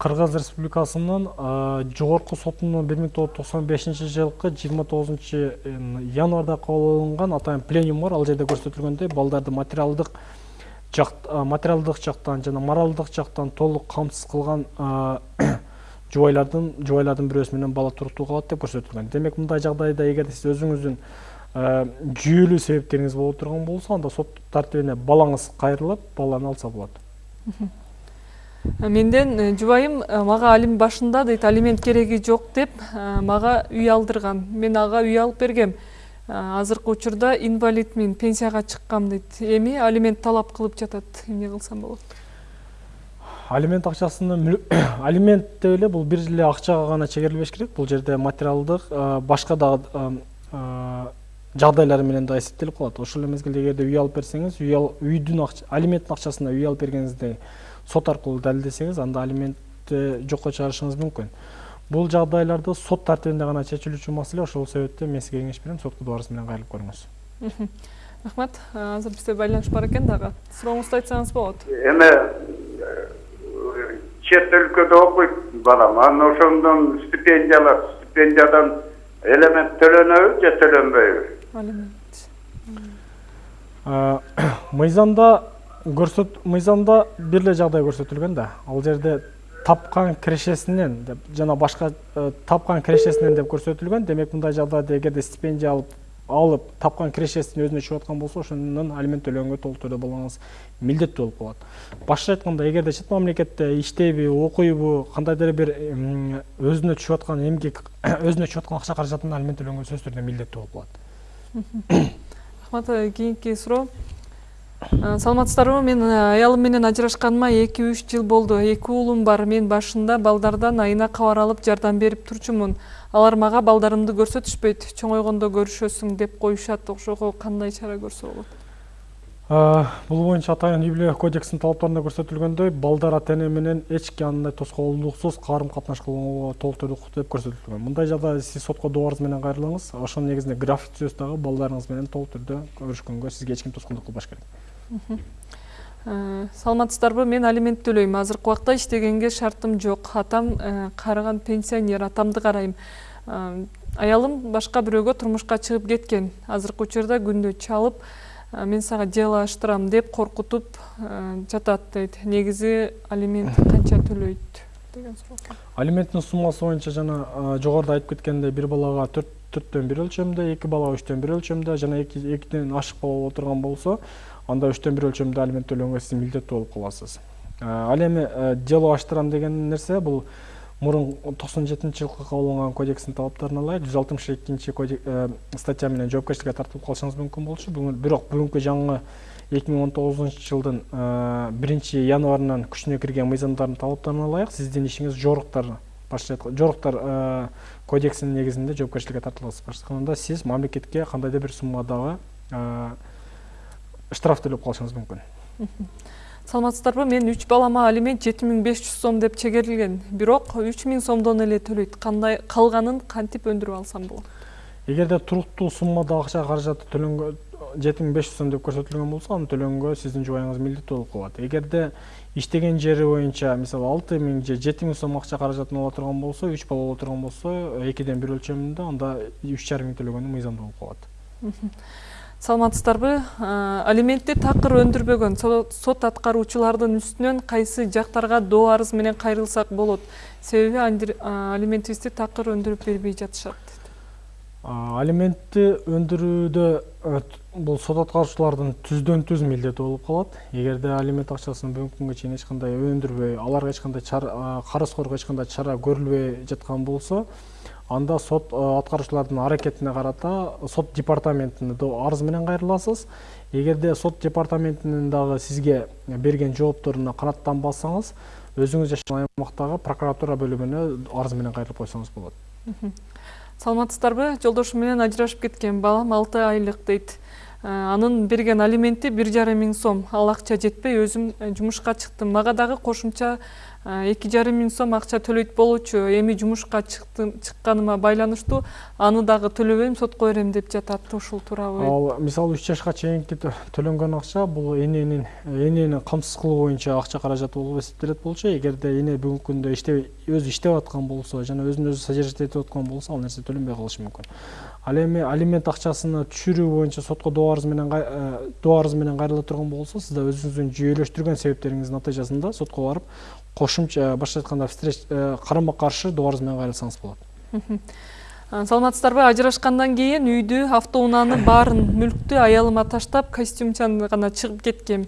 кыргыз республикасынын жогорку сотунун бир миң тогуз жүз токсон бешинчи жылкы жыйырма тогузунчу январда кабыл алынган атайын пленум бар. Ал жерде көрсөтүлгөндөй балдарды материалдык жак материалдык жактан жана моралдык жактан толук камсыз кылган [coughs] жубайлардын жубайлардын бирөөсү менен бала туруктуу калат деп көрсөтүлгөн. Демек мындай жагдайда эгерде сиз өзүңүздүн жүйөлүү себептериңиз боло турган болсо анда сот тартибине балаңыз кайрылып баланы алса болот. [laughs] менден э, жубайым э, мага алим башында дейт алимент кереги жок деп э, мага үй алдырган. Мен ага үй алып бергем. Азыркы учурда инвалидмин пенсияга чыккам дейт. Эми алимент талап кылып жатат эмне кылсам болот? Алимент акчасыны [coughs] алимент деп эле бул бир эле акчага гана чегерилбеш керек. Бул жерде материалдык башка дагы жагдайлар менен да эсептелип калат. Ошол эле мезгилде эгерде үй алып берсеңиз үй үйдүн алименттин акчасына үй алып бергениңизди сот аркылуу далилдесеңиз анда алиментти жокко чыгарышыңыз мүмкүн бул жагдайларды сот тартибинде гана чечилүүчү маселе ошол себептен мен сизге кеңеш берем сотко доо арыз менен кайрылып көрүңүз. Рахмат. Азыр бизде байланыш бар экен дагы. Сурооңузду айтсаңыз болот. Эме чет өлкөдө окуйт балам. Анан ошондон стипендиялар стипендиядан элемент төлөнөбү же төлөнбөйбү? Алимент. [coughs] Мыйзамда көрсөт мыйзамда бир эле жагдай көрсөтүлгөн да. Ал жерде тапкан кирешесинен деп жана башка тапкан кирешесинен деп көрсөтүлгөн. Демек мындай жагдайда эгерде стипендия алып алып тапкан кирешесин өзүнө чыгып аткан болсо ошонун алимент төлөгөнгө толук түрдө балаңыз милдеттүү болуп калат. Башкача айтканда эгерде чет мамлекетте иштейби окуйбу кандайдыр бир өзүнө түшүп аткан эмгек [coughs] өзүнө түшүп аткан акча каражатына алимент төлөгөнгө сөзсүз түрдө милдеттүү болуп калат. [coughs] Рахмат Э, кийинки суроо. Э, саламатсыздарбы? Мен э, аялым менен ажырашканыма эки үч жыл болду. Эки уулум бар. Мен башында балдардан айына кабар алып жардам берип турчумун. Алар мага балдарымды көрсөтүшпөйт. Чоңойгондо көрүшөсүң деп коюшат. Ошого кандай чара көрсө болот? А, бул боюнча атайын үй бүлө кодексинин талаптарында көрсөтүлгөндөй балдар ата эне менен эч кандай тоскоолдуксуз карым катнаш кылууга толук түрдө укуктуу деп көрсөтүлгөн. Мындай жагдайда сиз сотко добарыңыз менен кайрылыңыз. Ошонун негизинде график түзөсүз дагы балдарыңыз менен толук түрдө көрүшкөнгө сизге эч ким тоскоолдук кылбаш керек. Э, саламатсыздарбы? Мен алимент төлөйм азыркы убакта иштегенге шартым жок. Атам э, карыган пенсионер. Атамды карайм. Э, аялым башка бирөөгө турмушка чыгып кеткен. Азыркы учурда күндө чалып э, мен сага дело ачтырам деп коркутуп э, жатат дейт. Негизи алимент [laughs] канча төлөйт деген экен. алименттин суммасы боюнча жана жогоруда айтып кеткендей бир балага төрт төрттөн бир өлчөмдө эки балага үчтөн бир өлчөмдө жана эки экиден ашык бала боло турган болсо анда үчтөн бир өлчөмдө алимент төлөгөнгө сиз милдеттүү болуп каласыз. А, ал эми э, дело ачтырам деген нерсе бул мурун токсон жетинчи жылкы кабыл алынган кодекстин талаптарына ылайык жүз алтымыш экинчи статья менен жоопкерчиликке тартылып калышыңыз мүмкүн болчу. Бирок бүгүнкү жаңы эки миң он тогузунчу жылдын э, биринчи январынан күчүнө кирген мыйзамдардын талаптарына ылайык сиздин ишиңиз жоруктар жоруктар э, кодексинин негизинде жоопкерчиликке тартыласыз. Башкача айтканда сиз мамлекетке кандайдыр бир суммадагы штраф төлөп калышыңыз мүмкүн [laughs] саламатсыздарбы мен үч балама алимент жети миң беш жүз сом деп чегерилген бирок үч миң сомдон эле төлөйт кандай калганын кантип өндүрүп алсам болот? Эгерде туруктуу суммада акча каражаты төлөнгө жети миң беш жүз сом деп көрсөтүлгөн болсо аны төлөнгө сиздин жубайыңыз милдеттүү болуп калат. Эгерде иштеген жери боюнча мисалы алты миң же жети миң сом акча каражатын ала турган болсо үч бала боло турган болсо экиден бир өлчөмүндө анда үч жарым миң төлөгөнү мыйзамдуу болуп калат. [laughs] саламатсыздарбы? А, алиментти такыр өндүрбөгөн со- сот аткаруучулардын үстүнөн кайсы жактарга доо арыз менен кайрылсак болот. Себеби а, алиментибизди такыр өндүрүп бербей жатышат алиментти өндүрүүдө э, бул сот аткаруучулардын түздөн түз милдети болуп калат эгерде алимент акчасын бүгүнкү күнгө чейин эч кандай өндүрбөй аларга эч кандай чара эч кандай чара көрүлбөй жаткан болсо анда сот э, аткаруучулардын аракетине карата сот департаментине до- арыз менен кайрыласыз эгерде сот департаментинин дагы сизге берген жоопторуна канааттанбасаңыз өзүңүз жашаган аймактагы прокуратура бөлүмүнө арыз менен кайрылып койсоңуз болот саламатсыздарбы жолдошум менен ажырашып кеткен балам алты айлык дейт А, анын берген алименти бир жарым миң сом. Ал акча жетпей өзүм э, жумушка чыктым мага дагы кошумча эки жарым миң сом акча төлөйт болчу эми жумушка чыкканыма байланыштуу аны дагы төлөбөйм сотко берем деп жатат ушул туурабы. Ал мисалы үч жашка чейинки тө- төлөнгөн акча бул эненин энени камсыз кылуу боюнча акча каражаты болуп эсептелет болчу. Эгерде эне бүгүнкү күндө иштебей өзү иштеп аткан болсо жана өзүн өзү содержать этип аткан болсо ал нерсе төленбөй калышы мүмкүн. Ал эми алимент акчасыны түшүрүү боюнча сотко доо арыз менен э, доо арыз менен кайрыла турган болсо сиз да өзүңүздүн жүйөлөштүргөн себептериңиздин натыйжасында сотко барып кошумча башкача айтканда встреч э, карама каршы доо менен кайрылсаңыз болот саламатсыздарбы? Ажырашкандан кийин үйдү автоунааны баарын мүлктү аялыма таштап костюмчан гана чыгып кеткем.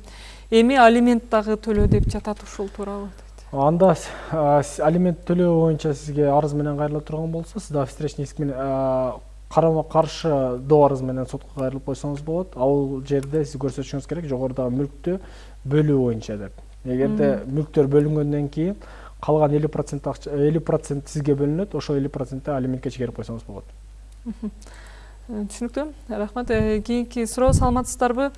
Эми алимент дагы төлө деп жатат ушул дейт. анда алимент төлөө боюнча сизге арыз менен кайрыла турган болсо сиз дагы встречный иск менен карама каршы доо арыз менен сотко кайрылып койсоңуз болот. Ал жерде сиз көрсөтүшүңүз керек жогорудагы мүлктү бөлүү боюнча деп эгерде мүлктөр бөлүнгөндөн кийин калган элүү процент элүү процент сизге бөлүнөт ошол элүү процентти алиментке чегерип койсоңуз болот Э, түшүнүктүү рахмат. Э, кийинки суроо саламатсыздарбы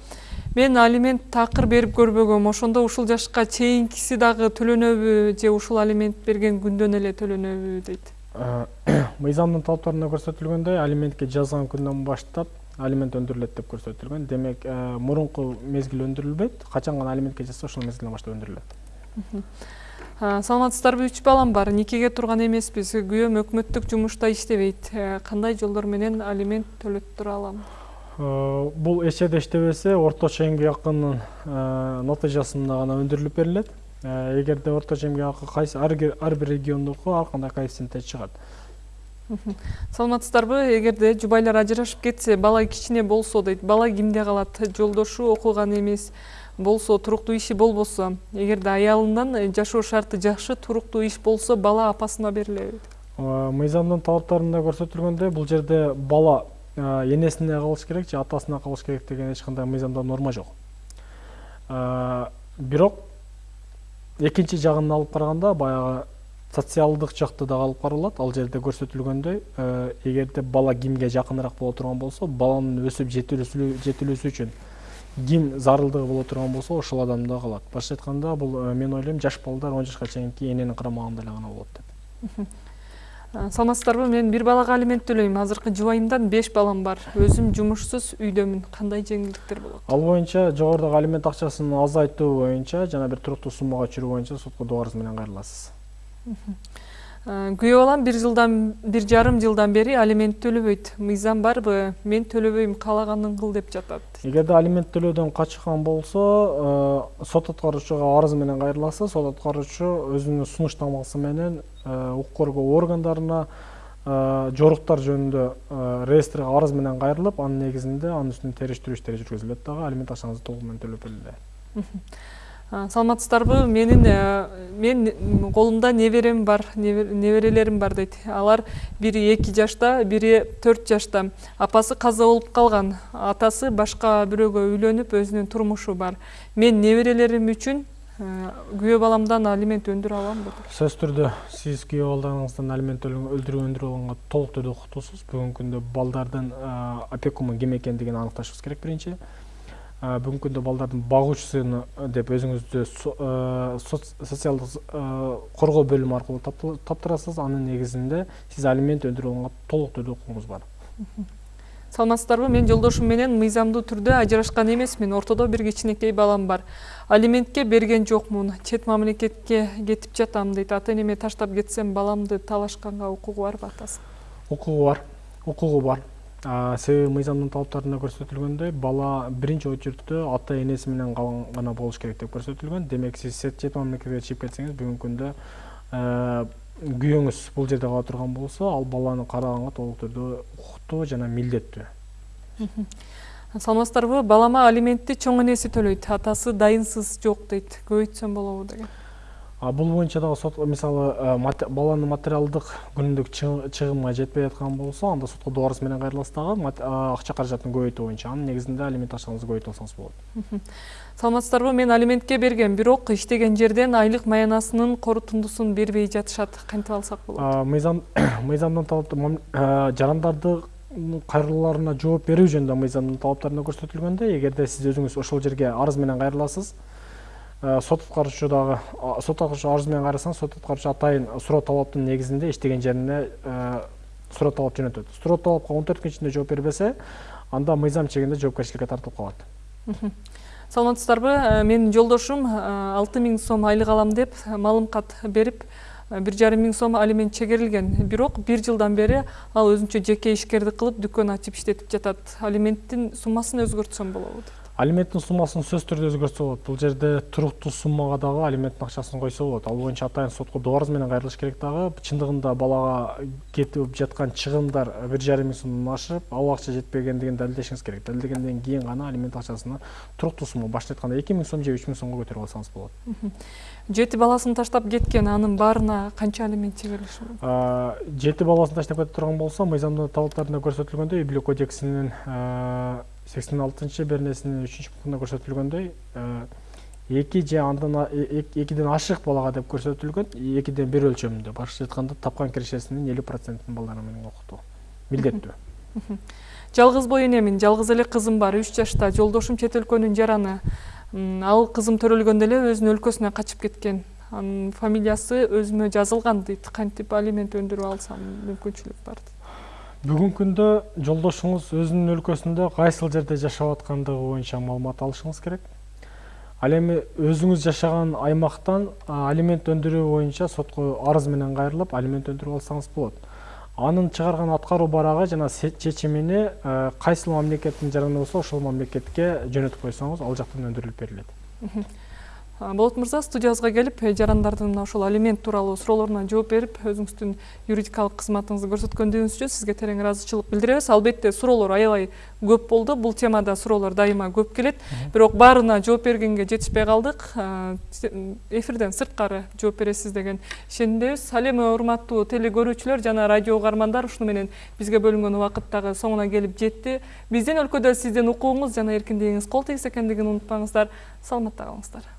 мен алимент такыр берип көрбөгөм ошондо ушул жашка чейинкиси дагы төлөнөбү же ушул алимент берген күндөн эле төлөнөбү дейт А, [coughs] мыйзамдын талаптарында көрсөтүлгөндөй алиментке жазган күндөн баштап алимент өндүрүлөт деп көрсөтүлгөн демек э, мурунку мезгил өндүрүлбөйт. Качан гана алиментке жазса ошол мезгилден баштап өндүрүлөт. Саламатсыздарбы үч балам бар. Никеге турган эмеспиз? Күйөөм өкмөттүк жумушта иштебейт. Э, кандай жолдор менен алимент төлөттүрө алам? Э, бул эчеде иштебесе орточо эмгек акынын натыйжасында гана өндүрүлүп берилет. Эгерде орточо эмгек акы кайсы ар бир региондуку ар кандай коэффициентте чыгат саламатсыздарбы? Эгерде жубайлар ажырашып кетсе бала кичине болсо дейт. Бала кимде калат жолдошу окуган эмес болсо туруктуу иши болбосо. Эгерде аялынан жашоо шарты жакшы туруктуу иш болсо бала апасына берилеби мыйзамдын талаптарында көрсөтүлгөндөй бул жерде бала энесине калыш керек же атасына калыш керек деген эч кандай мыйзамда норма жок. Бирок экинчи жагын алып караганда баягы социалдык жакты дагы алып каралат. Ал жерде көрсөтүлгөндөй эгерде бала кимге жакыныраак боло турган болсо баланын өсүп жетилүүсү үчүн ким зарылдыгы боло турган болсо ошол адамда калат. Башкача айтканда бул мен ойлойм жаш балдар он жашка чейинки эненин карамагында эле гана болот деп. Саламатсыздарбы мен бир балага алимент төлөйм. Азыркы жубайымдан беш балам бар. Өзүм жумушсуз үйдөмүн кандай жеңилдиктер болот? Ал боюнча жогорудагы алимент акчасын азайтуу боюнча жана бир туруктуу суммага чыгуу боюнча сотко доо арыз менен кайрыласыз. Күйөө балам бир жылдан бир жарым жылдан бери алимент төлөбөйт. Мыйзам барбы мен төлөбөйм каалаганын кыл деп жатат. Эгерде алимент төлөөдөн качкан болсо сот аткаруучуга арыз менен кайрыласыз сот аткаруучу өзүнүн сунуштамасы менен укук коргоо органдарына жоруктар жөнүндө реестрге арыз менен кайрылып анын негизинде анын үстүнөн териштирүү иштери жүргүзүлөт дагы. Алимент акчаңызды толук менен төлөп берилет саламатсыздарбы? Менин мен колумда неберем бар неберелерим бар дейт алар бири эки жашта бири төрт жашта. Апасы каза болуп калган атасы башка бирөөгө үйлөнүп өзүнүн турмушу бар. Мен неберелерим үчүн күйөө баламдан алимент өндүрө аламбы сөзсүз түрдө сиз күйөө балдарыңыздан алимент өндүрүү алганга толук түрдө укуктуусуз. Бүгүнкү күндө балдардын опекуну ким экендигин аныкташыбыз керек биринчи. Бүгүнкү күндө балдардын багуучусуну деп өзүңүздү социалдык коргоо бөлүмү аркылуу таптырасыз. Анын негизинде сиз алимент алганга толук түрдө укугуңуз бар. Саламатсыздарбы? Мен жолдошум менен мыйзамдуу түрдө ажырашкан эмесмин ортодо бир кичинекей балам бар. Алиментке берген жокмун чет мамлекетке кетип жатам дейт ата энеме таштап кетсем баламды талашканга укугу барбы атасы? Укугу бар. Укугу бар. Себеби мыйзамдын талаптарында көрсөтүлгөндөй бала биринчи очередте ата энеси менен гана болуш керек деп көрсөтүлгөн демек сиз чет мамлекетке чыгып кетсеңиз бүгүнкү күндө күйөөңүз бул жерде кала турган болсо ал баланы караганга толук түрдө укуктуу жана милдеттүү саламатсыздарбы балама алиментти чоң энеси төлөйт атасы дайынсыз жок дейт көбөйтсөм болобу деген. Бул боюнча дагы сот мисалы баланын материалдык күнүмдүк чыгымы жетпей аткан болсо анда сотко доо арыз менен кайрыласыз дагы акча каражатын көбөйтүү боюнча анын негизинде алимент акчаңызды көбөйтүп алсаңыз болот саламатсыздарбы мен алиментке бергем бирок иштеген жерден айлык маянасынын корутундусун бербей жатышат кантип алсак болот мыйзам [coughs] мыйзамдын талап жарандарды кайрылууларына жооп берүү жөнүндө мыйзамдын талаптарында көрсөтүлгөндөй эгерде сиз өзүңүз ошол жерге арыз менен кайрыласыз сот аткаруучу дагы сот аткаруучу арыз менен кайрылсаңыз сот аткаруучу атайын суроо талаптын негизинде иштеген жерине суроо талап жөнөтөт суроо талапка он төрт күн ичинде жооп бербесе анда мыйзам чегинде жоопкерчиликке тартылып калат саламатсыздарбы менин жолдошум алты миң сом айлык алам деп малым кат берип бир жарым миң сом алимент чегерилген бирок бир жылдан бери ал өзүнчө жеке ишкердик кылып дүкөн ачып иштетип жатат. Алименттин суммасын өзгөртсөм болобу. Дейт алименттин суммасын сөзсүз түрдө өзгөртсө болот. Бул жерде туруктуу суммага дагы алименттин акчасын койсо болот. Ал боюнча атайын сотко доо арыз менен кайрылыш керек дагы чындыгында балага кетип жаткан чыгымдар бир жарым миң сомдон ашып ал акча жетпегендигин далилдешиңиз керек. Далилдегенден кийин гана алимент акчасына туруктуу сумма башкача айтканда эки миң сом же үч миң сомго көтөрүп алсаңыз болот. Жети баласын таштап кеткен анын баарына канча алимент мүмкүн жети баласын таштап кете турган болсо мыйзамдын талаптарында көрсөтүлгөндөй үй бүлө кодексинин сексен алтынчы беренесинин үчүнчү пунктунда көрсөтүлгөндөй эки же андан экиден ашык балага деп көрсөтүлгөн экиден бир өлчөмүндө башкача айтканда тапкан кирешесинин элүү процентин балдар менен окутуу милдеттүү жалгыз бой энемин жалгыз эле кызым бар. Үч жашта жолдошум чет өлкөнүн жараны. Ал кызым төрөлгөндө эле өзүнүн өлкөсүнө качып кеткен. Анын фамилиясы өзүмө жазылган дейт кантип алимент өндүрүп алсам мүмкүнчүлүк бар бүгүнкү күндө жолдошуңуз өзүнүн өлкөсүндө кайсыл жерде жашап аткандыгы боюнча маалымат алышыңыз керек? Ал эми өзүңүз жашаган аймактан алимент өндүрүү боюнча сотко арыз менен кайрылып алимент өндүрүп алсаңыз болот. Анын чыгарган аткаруу барагы жана чечимини кайсыл мамлекеттин жараны болсо ошол мамлекетке жөнөтүп койсоңуз ал жактан өндүрүлүп берилет болот мырза студиябызга келип жарандардын мына ошол алимент тууралуу суроолоруна жооп берип өзүңүздүн юридикалык кызматыңызды көрсөткөндүгүңүз үчүн сизге терең ыраазычылык билдиребиз албетте суроолор аябай көп болду бул темада суроолор дайыма көп келет бирок баарына жооп бергенге жетишпей калдык эфирден сырткары жооп бересиз деген ишенимдебиз ал эми урматтуу теле көрүүчүлөр жана радио угармандар ушуну менен бизге бөлүнгөн убакыт дагы соңуна келип жетти биздин өлкөдө сиздин укугуңуз жана эркиндигиңиз кол тийгиз экендигин унутпаңыздар. Саламатта калыңыздар.